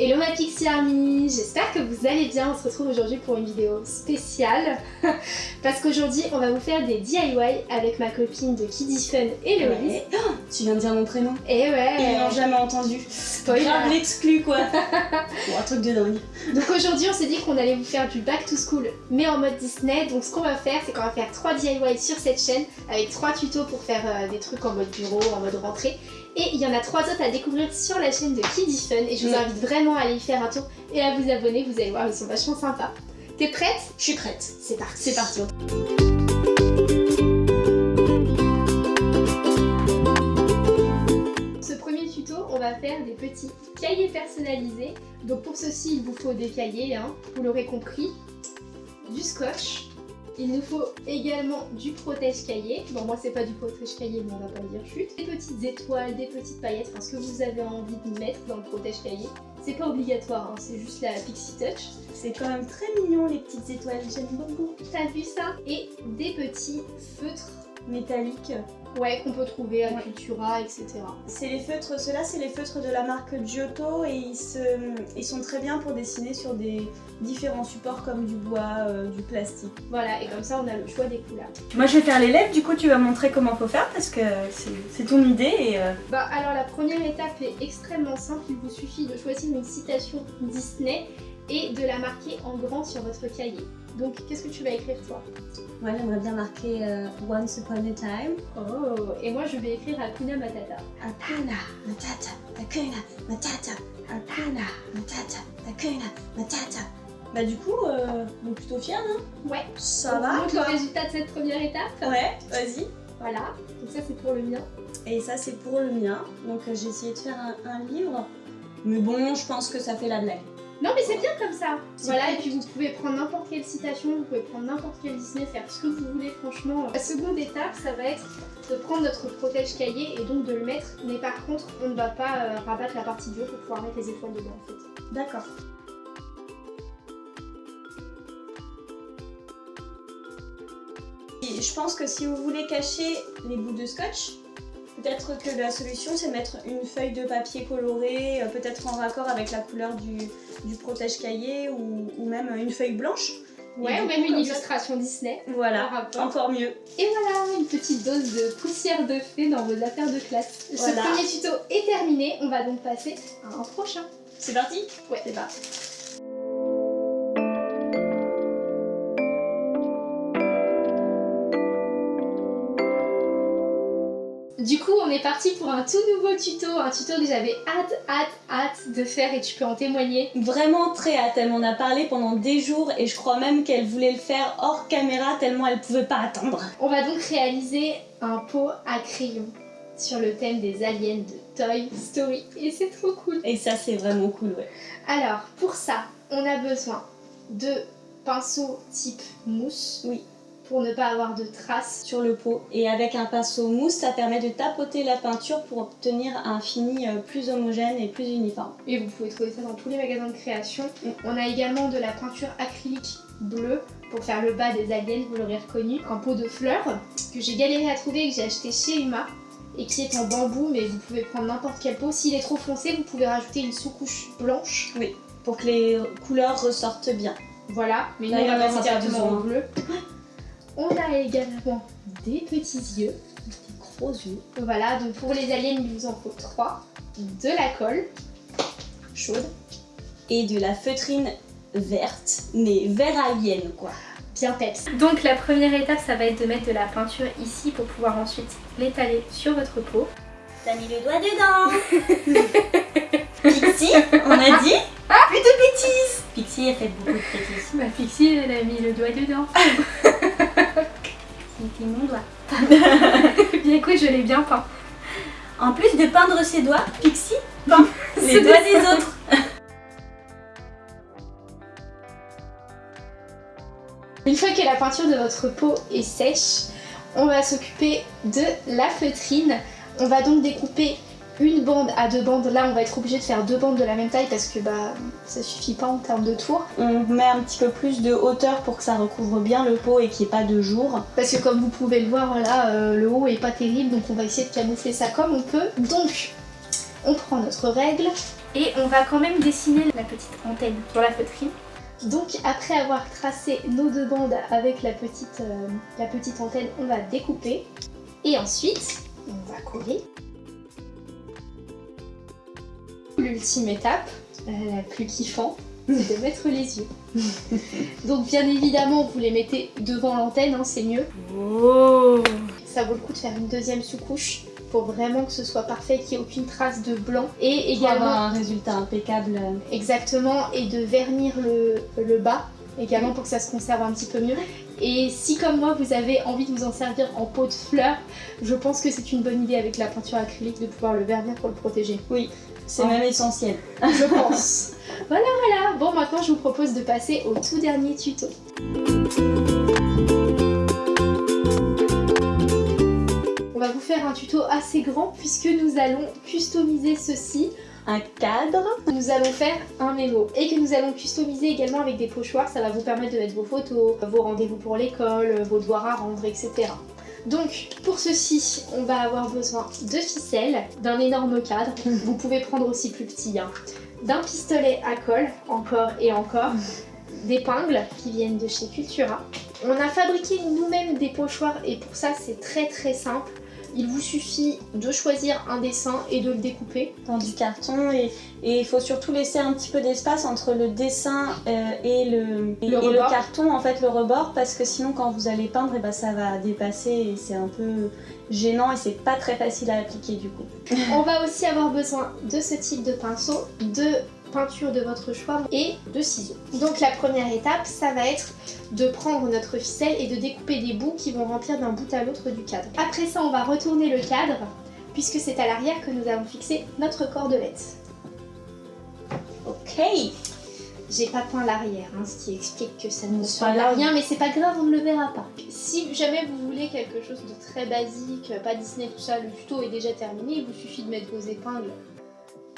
Hello ma Pixie Army, j'espère que vous allez bien, on se retrouve aujourd'hui pour une vidéo spéciale. Parce qu'aujourd'hui on va vous faire des DIY avec ma copine de Kiddy Fun et Ouais. Oh, tu viens de dire mon prénom. Et ouais. Ils l'ont jamais entendu. Spoiler. Grave l'exclu quoi. Bon, un truc de dingue. Donc aujourd'hui on s'est dit qu'on allait vous faire du back to school mais en mode Disney. Donc ce qu'on va faire c'est qu'on va faire 3 DIY sur cette chaîne avec 3 tutos pour faire euh, des trucs en mode bureau, en mode rentrée et il y en a 3 autres à découvrir sur la chaîne de Kiddy Fun et je vous Mm. invite vraiment à aller y faire un tour et à vous abonner, vous allez voir ils sont vachement sympas. T'es prête? Je suis prête. C'est parti C'est parti. Ce premier tuto, on va faire des petits cahiers personnalisés. Donc pour ceci, il vous faut des cahiers, hein, vous l'aurez compris, du scotch. Il nous faut également du protège-cahier. Bon, moi, c'est pas du protège-cahier, mais on va pas le dire chute. Des petites étoiles, des petites paillettes, enfin, ce que vous avez envie de mettre dans le protège-cahier. C'est pas obligatoire, hein, c'est juste la Pixie Touch. C'est quand même très mignon les petites étoiles, j'aime beaucoup. T'as vu ça? Et des petits feutres, Métalliques. ouais, qu'on peut trouver à Ouais. Cultura, etc. C'est les feutres, ceux-là c'est les feutres de la marque Giotto et ils, se, ils sont très bien pour dessiner sur des différents supports comme du bois, euh, du plastique. Voilà, et comme ça, on a le choix des couleurs. Moi je vais faire les lèvres, du coup tu vas montrer comment faut faire parce que c'est- c'est ton idée et euh, Bah alors la première étape est extrêmement simple, il vous suffit de choisir une citation Disney et de la marquer en grand sur votre cahier. Donc qu'est-ce que tu vas écrire toi? Moi j'aimerais bien marquer euh, Once Upon a Time. Oh Et moi je vais écrire Hakuna Matata. Hakuna Matata, Hakuna Matata, Hakuna Matata, Hakuna Matata. Bah du coup, euh, on est plutôt fiers, non Ouais, Ça on va toi le résultat de cette première étape. Ouais, vas-y. Voilà, donc ça c'est pour le mien. Et ça c'est pour le mien, donc euh, j'ai essayé de faire un, un livre. Mais bon, je pense que ça fait la blague. Non mais c'est bien comme ça Voilà, et puis vous pouvez prendre n'importe quelle citation, vous pouvez prendre n'importe quel Disney, faire ce que vous voulez franchement. La seconde étape, ça va être de prendre notre protège-cahier et donc de le mettre, mais par contre, on ne va pas euh, rabattre la partie du haut pour pouvoir mettre les étoiles dedans en fait. D'accord. Je pense que si vous voulez cacher les bouts de scotch, peut-être que la solution c'est mettre une feuille de papier colorée, euh, peut-être en raccord avec la couleur du, du protège-cahier ou, ou même une feuille blanche. Ouais, ou même une ça- illustration Disney. Voilà, encore mieux. Et voilà, une petite dose de poussière de fée dans vos affaires de classe. Voilà. Ce premier tuto est terminé, on va donc passer à un prochain. C'est parti? Ouais. C'est parti. Est parti pour un tout nouveau tuto, un tuto que j'avais hâte, hâte, hâte de faire et tu peux en témoigner. Vraiment très hâte, elle m'en a parlé pendant des jours et je crois même qu'elle voulait le faire hors caméra tellement elle pouvait pas attendre. On va donc réaliser un pot à crayon sur le thème des aliens de Toy Story et c'est trop cool. Et ça c'est vraiment cool ouais. Alors, pour ça, on a besoin de pinceaux type mousse. Oui. Pour ne pas avoir de traces. sur le pot et avec un pinceau mousse ça permet de tapoter la peinture pour obtenir un fini euh, plus homogène et plus uniforme. Et vous pouvez trouver ça dans tous les magasins de création. Mm. On a également de la peinture acrylique bleue pour faire le bas des aliens, vous l'aurez reconnu. Un pot de fleurs que j'ai galéré à trouver et que j'ai acheté chez Uma et qui est en bambou, mais vous pouvez prendre n'importe quel pot. S'il est trop foncé, vous pouvez rajouter une sous-couche blanche. Pour que les couleurs ressortent bien. Voilà, mais nous Là, on il y en va passer pas directement au bleu. On a également des petits yeux. Des gros yeux. Voilà, donc pour les aliens, il vous en faut 3. De la colle chaude, Et de la feutrine verte, mais vert alien quoi. bien peps. Donc la première étape, ça va être de mettre de la peinture ici pour pouvoir ensuite l'étaler sur votre peau. T'as mis le doigt dedans Pixie, on a dit Plus de bêtises Pixie a fait beaucoup de bêtises. Ma Pixie, elle a mis le doigt dedans. C'était mon doigt. bien écoute, je l'ai bien peint. En plus de peindre ses doigts, Pixie peint les doigts des autres. Une fois que la peinture de votre peau est sèche, on va s'occuper de la feutrine. On va donc découper une bande à deux bandes. Là, on va être obligé de faire deux bandes de la même taille parce que bah ça suffit pas en termes de tour. On met un petit peu plus de hauteur pour que ça recouvre bien le pot et qu'il n'y ait pas de jour. Parce que comme vous pouvez le voir là, euh, le haut est pas terrible, donc on va essayer de camoufler ça comme on peut. Donc, on prend notre règle, Et on va quand même dessiner la petite antenne sur la feutrine. Donc après avoir tracé nos deux bandes avec la petite, euh, la petite antenne, on va découper. Et ensuite, on va coller. L'ultime étape, euh, la plus kiffant, c'est de mettre les yeux. Donc bien évidemment, vous les mettez devant l'antenne, hein, c'est mieux. Oh. Ça vaut le coup de faire une deuxième sous-couche pour vraiment que ce soit parfait, qu'il n'y ait aucune trace de blanc. Et Pour avoir également, un résultat impeccable. exactement, et de vernir le, le bas également pour que ça se conserve un petit peu mieux. Et si comme moi vous avez envie de vous en servir en pot de fleurs, je pense que c'est une bonne idée avec la peinture acrylique de pouvoir le vernir pour le protéger. Oui, c'est même essentiel. Je pense. voilà voilà, bon maintenant je vous propose de passer au tout dernier tuto. On va vous faire un tuto assez grand puisque nous allons customiser ceci Un cadre. nous allons faire un mémo et que nous allons customiser également avec des pochoirs. Ça va vous permettre de mettre vos photos, vos rendez-vous pour l'école, vos devoirs à rendre, etc. Donc pour ceci, on va avoir besoin de ficelles, d'un énorme cadre. Vous pouvez prendre aussi plus petit, hein. d'un pistolet à colle, encore et encore, d'épingles qui viennent de chez Cultura. On a fabriqué nous-mêmes des pochoirs et pour ça c'est très très simple. Il vous suffit de choisir un dessin et de le découper. dans du carton et il faut surtout laisser un petit peu d'espace entre le dessin euh, et, le, et, Le et rebord. carton, en fait le rebord, parce que sinon quand vous allez peindre, et ben, ça va dépasser et c'est un peu gênant et c'est pas très facile à appliquer du coup. On va aussi avoir besoin de ce type de pinceau, de peinture de votre choix et de ciseaux. Donc la première étape, ça va être de prendre notre ficelle et de découper des bouts qui vont remplir d'un bout à l'autre du cadre. Après ça, on va retourner le cadre puisque c'est à l'arrière que nous allons fixer notre cordelette. Ok J'ai pas peint l'arrière, hein, ce qui explique que ça ne C'est pas rien, mais c'est pas grave, on ne le verra pas. Si jamais vous voulez quelque chose de très basique, pas Disney, tout ça, le tuto est déjà terminé, il vous suffit de mettre vos épingles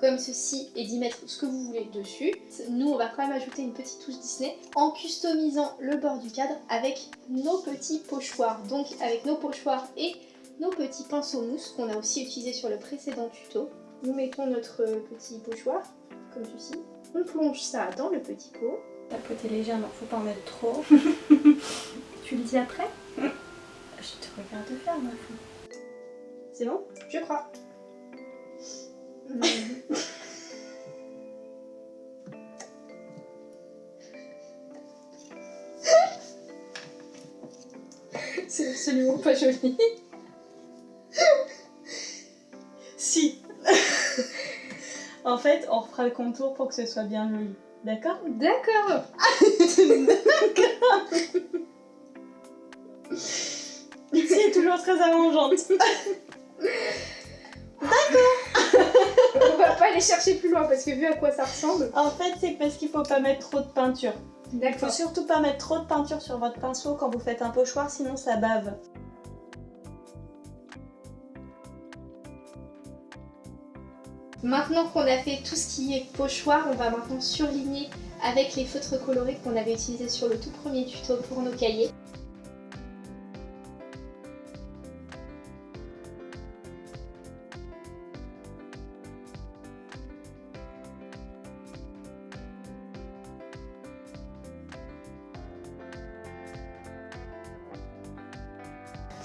comme ceci et d'y mettre ce que vous voulez dessus. Nous, on va quand même ajouter une petite touche Disney en customisant le bord du cadre avec nos petits pochoirs. Donc avec nos pochoirs et nos petits pinceaux mousse qu'on a aussi utilisé sur le précédent tuto. Nous mettons notre petit pochoir comme ceci. On plonge ça dans le petit pot. La pote est légère, donc faut pas en mettre trop. Tu le dis après? Je te regarde faire ma fille. C'est bon? Je crois. C'est absolument pas joli. Si En fait, on refera le contour pour que ce soit bien joli. D'accord? D'accord. C'est toujours très arrangeante. On va pas aller chercher plus loin parce que vu à quoi ça ressemble. En fait, c'est parce qu'il faut pas mettre trop de peinture. Il faut surtout pas mettre trop de peinture sur votre pinceau quand vous faites un pochoir, sinon ça bave. Maintenant qu'on a fait tout ce qui est pochoir, on va maintenant surligner avec les feutres colorés qu'on avait utilisés sur le tout premier tuto pour nos cahiers.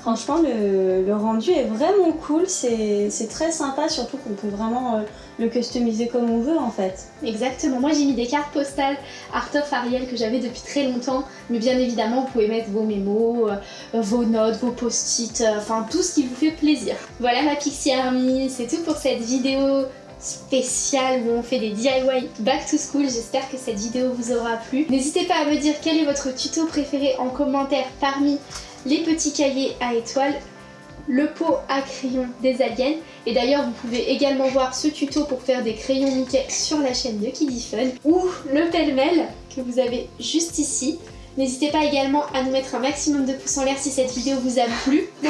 Franchement, le, rendu est vraiment cool, c'est c'est très sympa, surtout qu'on peut vraiment euh, le customiser comme on veut en fait. Exactement, moi j'ai mis des cartes postales Art of Ariel que j'avais depuis très longtemps, mais bien évidemment vous pouvez mettre vos mémos, euh, vos notes, vos post-it, euh, enfin tout ce qui vous fait plaisir. Voilà ma Pixie Army, c'est tout pour cette vidéo spéciale où on fait des DIY back to school, j'espère que cette vidéo vous aura plu. N'hésitez pas à me dire quel est votre tuto préféré en commentaire parmi les petits cahiers à étoiles, le pot à crayon des aliens et d'ailleurs, vous pouvez également voir ce tuto pour faire des crayons Mickey sur la chaîne de Kiddy Fun ou le pêle-mêle que vous avez juste ici. N'hésitez pas également à nous mettre un maximum de pouces en l'air si cette vidéo vous a plu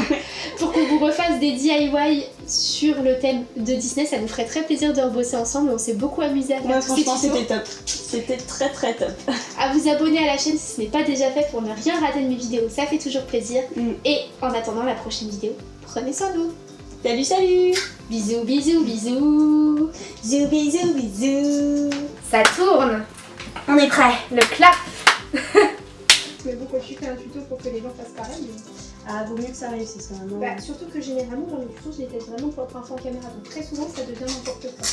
pour qu'on vous refasse des DIY sur le thème de Disney. Ça nous ferait très plaisir de rebosser ensemble. On s'est beaucoup amusé à faire Ouais, franchement, c'était top. C'était très très top. À vous abonner à la chaîne si ce n'est pas déjà fait pour ne rien rater de mes vidéos. Ça fait toujours plaisir. Mm. Et en attendant la prochaine vidéo, prenez soin de vous. Salut, salut Bisous, bisous, bisous. Bisous, bisous, bisous Ça tourne. On est prêt Le clap. quand tu fais un tuto pour que les gens fassent pareil. mais- Ah, vaut mieux que ça réussisse quand même. hein. Bah, surtout que généralement, dans les tutos, je les teste vraiment pour être info en caméra. Donc très souvent, ça devient n'importe quoi.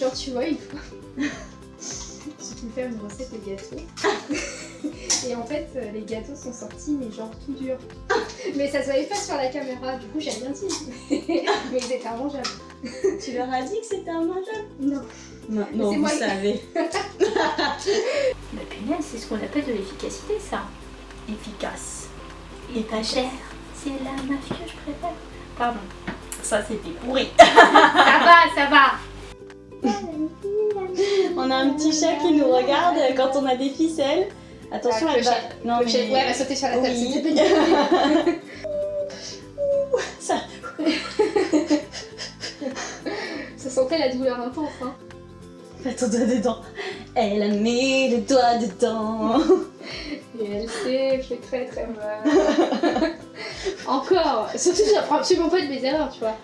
Genre, tu vois, une fois, j'ai pu faire une recette de gâteau. Et en fait, euh, les gâteaux sont sortis, mais genre tout dur. Mais ça se voyait pas sur la caméra, du coup, j'ai rien dit. mais ils étaient mangeables. Tu leur as dit que c'était un mangeable Non. Non, vous moi savez. La punaise, c'est ce qu'on appelle de l'efficacité, ça. Efficace. Et pas cher. C'est la mafia que je préfère. Pardon. Ça, c'était pourri. Ça va, ça va. On a un petit chat qui nous regarde quand on a des ficelles. Attention, Ah, elle va... Non, mais... Ouais, elle va sauter sur la table. Oui. Ça sentait la douleur intense, hein. Mets ton doigt dedans. Elle a mis le doigt dedans. Et elle sait, je fais très très mal. Encore Surtout, j'apprends absolument pas de mes erreurs, tu vois.